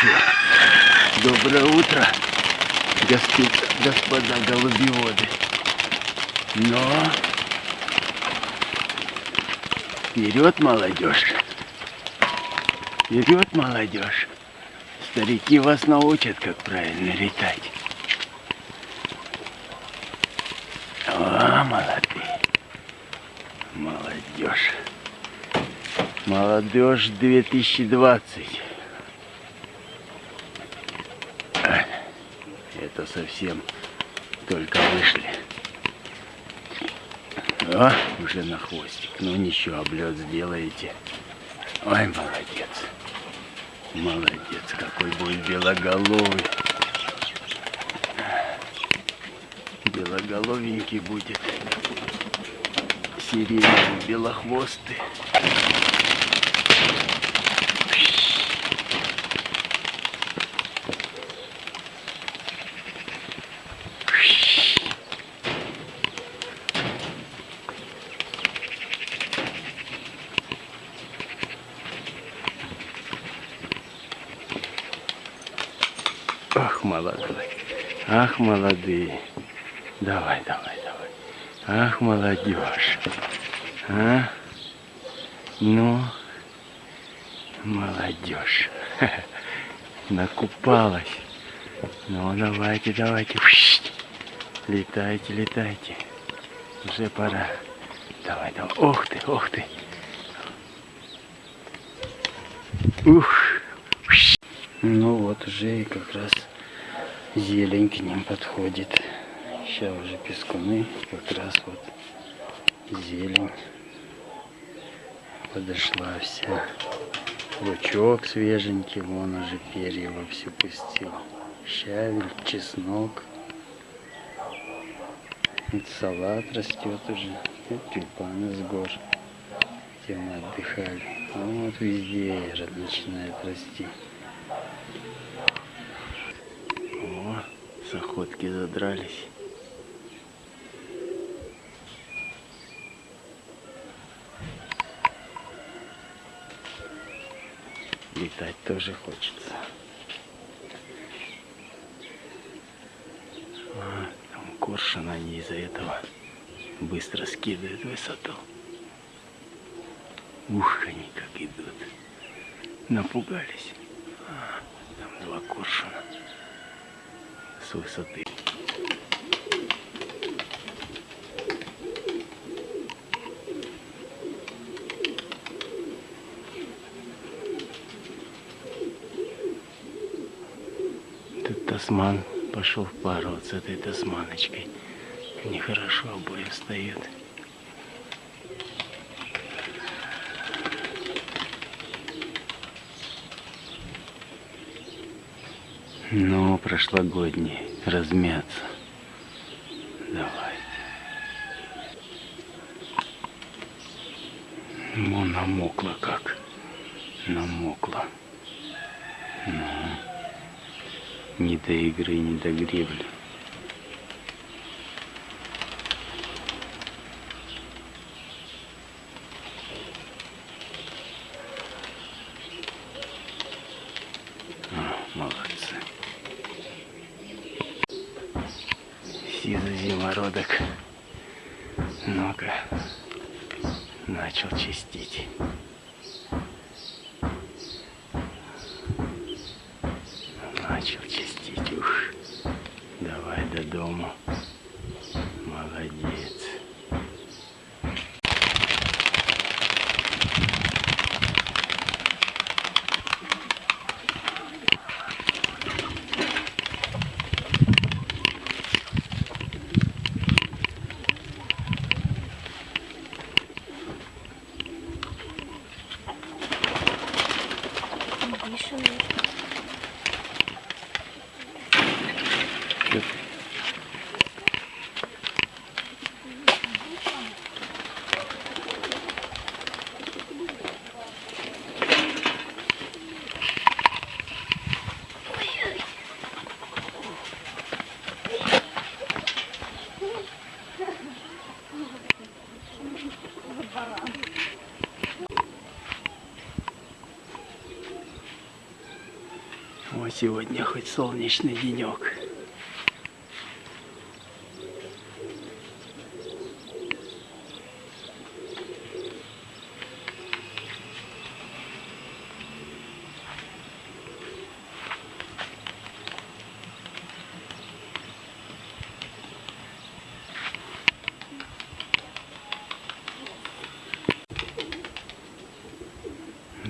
ничего. Доброе утро, господа, господа голубеводы. Но вперед, молодежь. Вперед, молодежь. Старики вас научат, как правильно летать. О, молодые. Молодежь. Молодежь 2020. Это совсем только вышли. О, уже на хвостик. Ну ничего, облет сделаете. Ой, молодец. Молодец, какой будет белоголовый. Белоголовенький будет. Сиреневый, белохвостый. Ах, молодой. Ах, молодые. Давай, давай, давай. Ах, молодежь. А? Ну, молодежь. Накупалась. Ну, давайте, давайте. Летайте, летайте. Уже пора. Давай, давай. Ох ты, ох ты. Ух. Ну вот уже и как раз зелень к ним подходит. Сейчас уже пескуны, как раз вот зелень подошла вся. Лучок свеженький, вон уже перья во все пустил. Щавель, чеснок. Вот салат растет уже. Вот тюльпаны с гор, где мы отдыхали. А вот везде начинает расти. Охотки задрались. Летать тоже хочется. А, там коршун, они из-за этого быстро скидывают высоту. Ух, они как идут. Напугались. А, там два коршуна с высоты. Тут тасман пошел в пару вот с этой тасманочкой. Нехорошо обои встают. Ну, прошлогодний, размяться. Давай. Ну, намокла как. Намокла. Ну, не до игры, не до гребли. А, молодцы. Зимородок. Ну-ка, начал чистить. Начал чистить. Ух, давай до дому. Молодец. Сегодня хоть солнечный денек.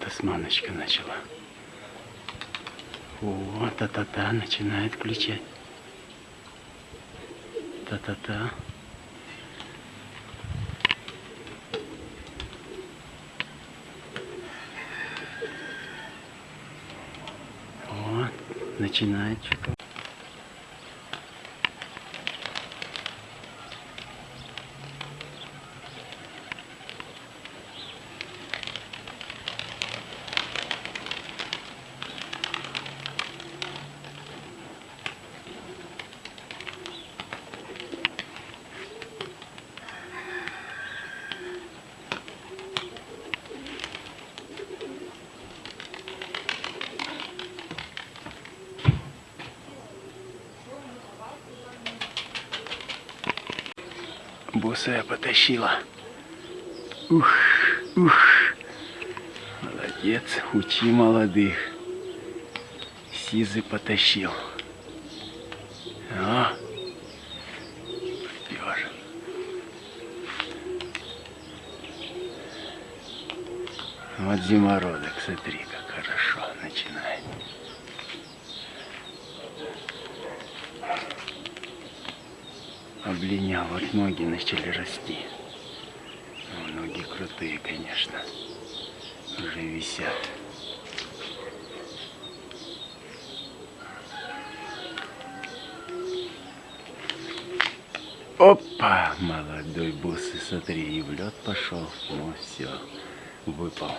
Тасманочка начала. О, та-та-та начинает включать. Та-та-та. О, начинает что-то. Босая потащила. Ух, ух. Молодец, учи молодых. Сизы потащил. А, попер. Вот зимородок, смотри, как хорошо начинает. Облинял, вот ноги начали расти. Ну, ноги крутые, конечно. Уже висят. Опа! Молодой бусы, смотри, и в лед пошел. Ну все, выпал.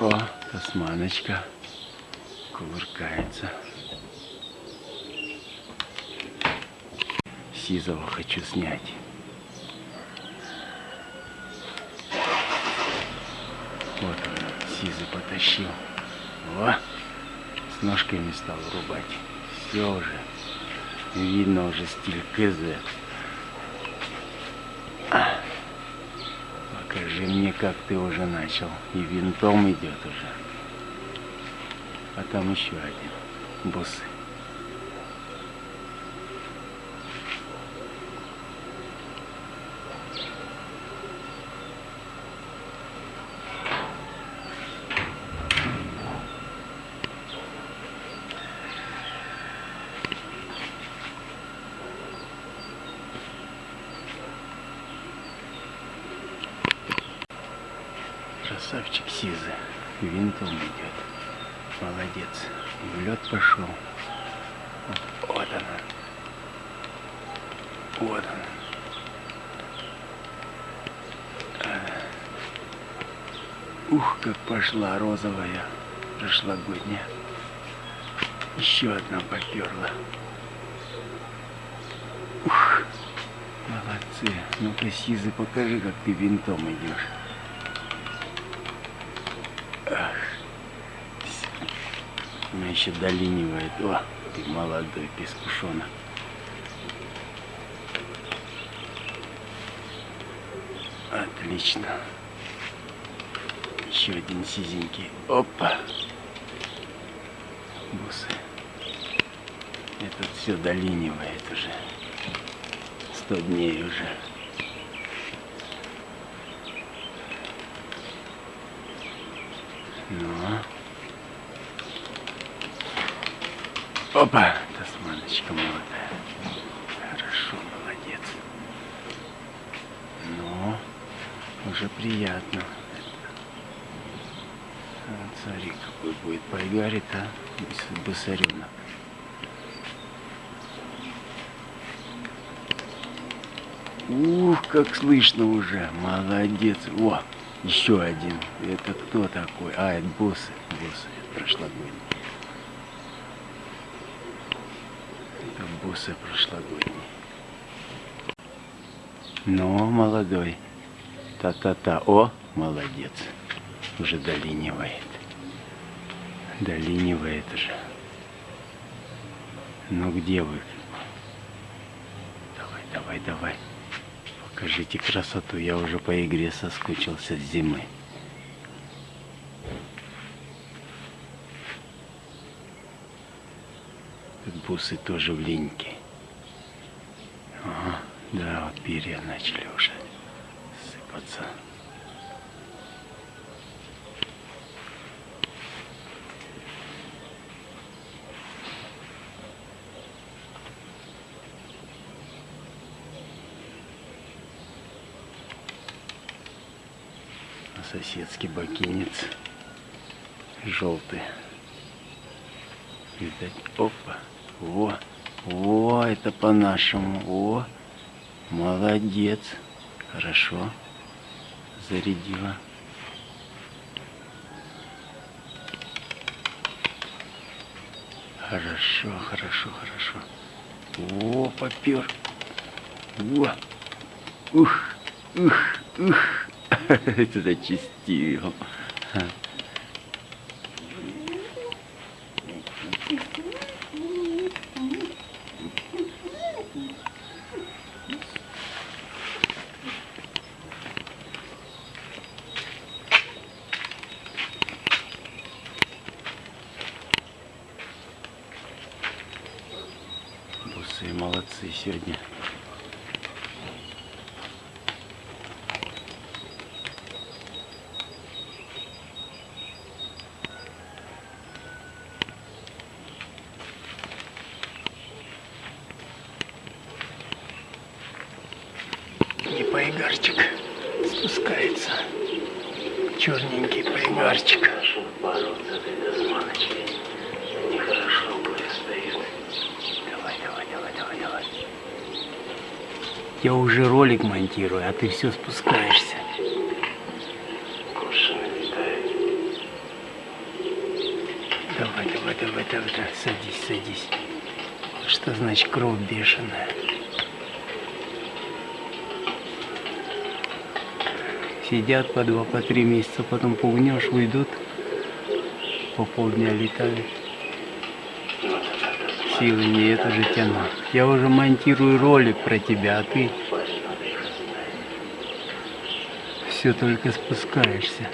О, тасманочка кувыркается. Сизого хочу снять. Вот он, сизый потащил. О, с ножками стал рубать. Все уже. Видно уже стиль КЗ. А, покажи мне, как ты уже начал. И винтом идет уже. А там еще один. Бусы. Красавчик Сизы. Винтом идет. Молодец. В лед пошел. Вот она. Вот она. Ух, как пошла розовая прошлогодняя. Еще одна поперла. Ух, молодцы. Ну-ка, Сизы, покажи, как ты винтом идешь. Меня еще долинивает. О, ты молодой пескушонок. Отлично. Еще один сизенький. Опа. Бусы. Этот все долинивает уже. Сто дней уже. Ну. Опа, тасманочка молодая. Хорошо, молодец. Ну, уже приятно. Смотри, какой будет пайгарит, а, бысаренок. Ух, как слышно уже. Молодец. О, еще один. Это кто такой? А, это боссы. Боссы. Это прошлогодний. Боссы прошлогодний. Но молодой. Та-та-та. О, молодец. Уже долинивает. долине вы это же. Ну где вы? Давай, давай, давай. Покажите красоту. Я уже по игре соскучился с зимы. Бусы тоже в линьке. Ага, да, вот перья начали уже сыпаться. А соседский бакинец желтый. Видать, опа, во, во, это по-нашему, о, молодец, хорошо, зарядила. Хорошо, хорошо, хорошо. О, попер. Во. Ух, ух, ух. Это зачистил. Бусы молодцы сегодня. И поигарчик спускается. Черненький поигарчик. Бороться с этой османочкой нехорошо предстоит. Давай, давай, давай, давай, давай. Я уже ролик монтирую, а ты все спускаешься. Давай, давай, давай, давай, давай, садись, садись. Что значит кровь бешеная? Сидят по два, по три месяца, потом пугнешь, уйдут, по полдня летают. Силы нет уже тянут. Я уже монтирую ролик про тебя, а ты все только спускаешься.